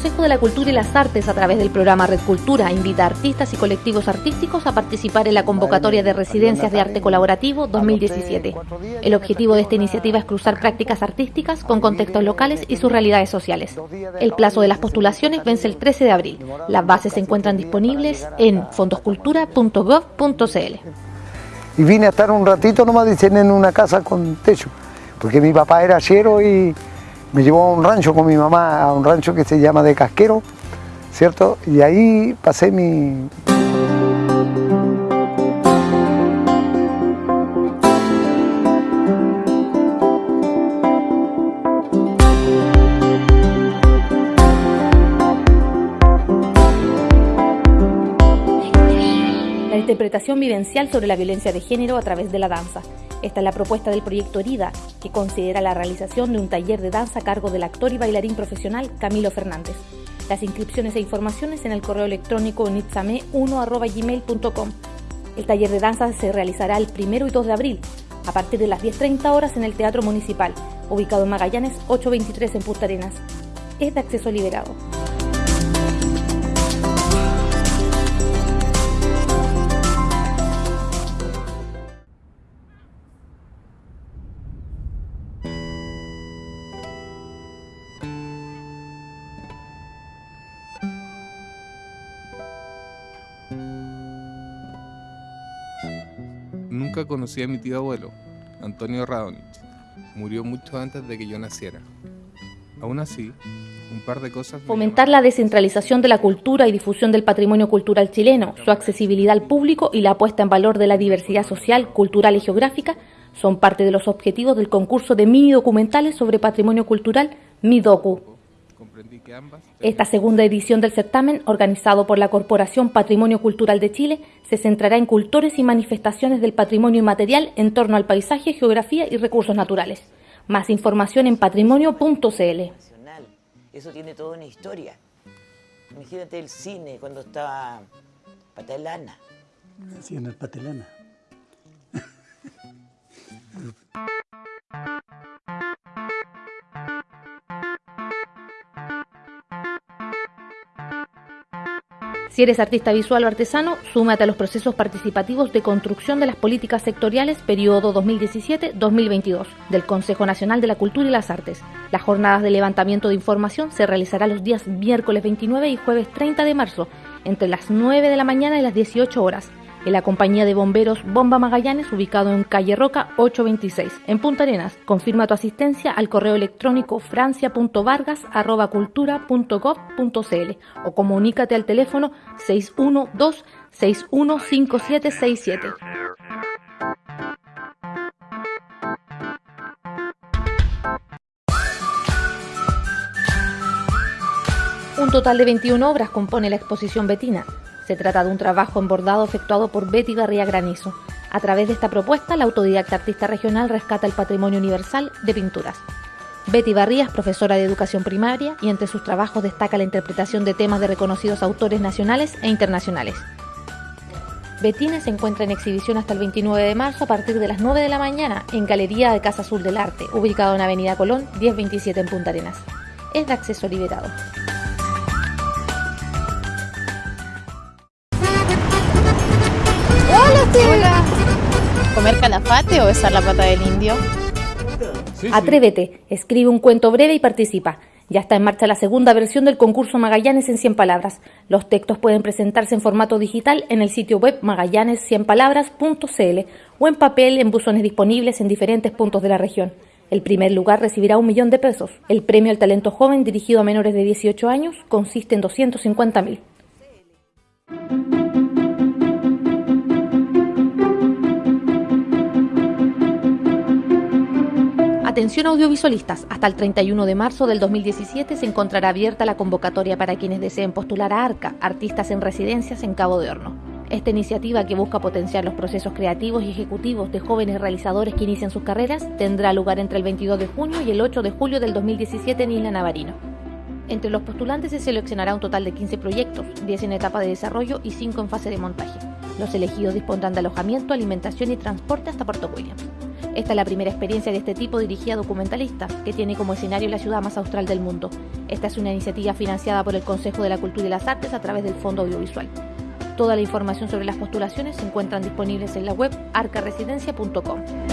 Consejo de la Cultura y las Artes, a través del programa Red Cultura, invita a artistas y colectivos artísticos a participar en la convocatoria de Residencias de Arte Colaborativo 2017. El objetivo de esta iniciativa es cruzar prácticas artísticas con contextos locales y sus realidades sociales. El plazo de las postulaciones vence el 13 de abril. Las bases se encuentran disponibles en fondoscultura.gov.cl. Y vine a estar un ratito nomás, dicen, en una casa con techo, porque mi papá era chero y me llevó a un rancho con mi mamá, a un rancho que se llama de Casquero, ¿cierto? Y ahí pasé mi... La interpretación vivencial sobre la violencia de género a través de la danza. Esta es la propuesta del proyecto Herida, que considera la realización de un taller de danza a cargo del actor y bailarín profesional Camilo Fernández. Las inscripciones e informaciones en el correo electrónico nitzame1.gmail.com. El taller de danza se realizará el 1 y 2 de abril, a partir de las 10.30 horas en el Teatro Municipal, ubicado en Magallanes 823 en Punta Arenas. Es de acceso liberado. Nunca conocí a mi tío abuelo, Antonio Radonich. Murió mucho antes de que yo naciera. Aún así, un par de cosas... me Fomentar la descentralización de la cultura y difusión del patrimonio cultural chileno, su accesibilidad al público y la puesta en valor de la diversidad social, cultural y geográfica son parte de los objetivos del concurso de mini documentales sobre patrimonio cultural MIDOCU. Llamaron. Comprendí que ambas... Esta segunda edición del certamen, organizado por la Corporación Patrimonio Cultural de Chile, se centrará en cultores y manifestaciones del patrimonio inmaterial en torno al paisaje, geografía y recursos naturales. Más información en patrimonio.cl. Eso tiene toda una historia. Imagínate el cine cuando estaba Patalana. Sí, en el Patelana. Si eres artista visual o artesano, súmate a los procesos participativos de construcción de las políticas sectoriales periodo 2017-2022 del Consejo Nacional de la Cultura y las Artes. Las jornadas de levantamiento de información se realizarán los días miércoles 29 y jueves 30 de marzo, entre las 9 de la mañana y las 18 horas, en la compañía de bomberos Bomba Magallanes, ubicado en calle Roca 826, en Punta Arenas. Confirma tu asistencia al correo electrónico francia.vargas.cultura.gov.cl o comunícate al teléfono 612-615767. Un total de 21 obras compone la exposición Betina. Se trata de un trabajo en bordado efectuado por Betty Garría Granizo. A través de esta propuesta, la autodidacta artista regional rescata el patrimonio universal de pinturas. Betty Barría es profesora de educación primaria y entre sus trabajos destaca la interpretación de temas de reconocidos autores nacionales e internacionales. Betina se encuentra en exhibición hasta el 29 de marzo a partir de las 9 de la mañana en Galería de Casa Azul del Arte, ubicado en Avenida Colón 1027 en Punta Arenas. Es de acceso liberado. ¿Comer calafate o besar la pata del indio? Atrévete, escribe un cuento breve y participa. Ya está en marcha la segunda versión del concurso Magallanes en 100 palabras. Los textos pueden presentarse en formato digital en el sitio web magallanes100palabras.cl o en papel en buzones disponibles en diferentes puntos de la región. El primer lugar recibirá un millón de pesos. El premio al talento joven dirigido a menores de 18 años consiste en 250 mil. Atención audiovisualistas, hasta el 31 de marzo del 2017 se encontrará abierta la convocatoria para quienes deseen postular a ARCA, Artistas en Residencias en Cabo de Horno. Esta iniciativa que busca potenciar los procesos creativos y ejecutivos de jóvenes realizadores que inician sus carreras tendrá lugar entre el 22 de junio y el 8 de julio del 2017 en Isla Navarino. Entre los postulantes se seleccionará un total de 15 proyectos, 10 en etapa de desarrollo y 5 en fase de montaje. Los elegidos dispondrán de alojamiento, alimentación y transporte hasta Puerto Williams. Esta es la primera experiencia de este tipo dirigida a documentalistas, que tiene como escenario la ciudad más austral del mundo. Esta es una iniciativa financiada por el Consejo de la Cultura y las Artes a través del Fondo Audiovisual. Toda la información sobre las postulaciones se encuentran disponibles en la web arcaresidencia.com.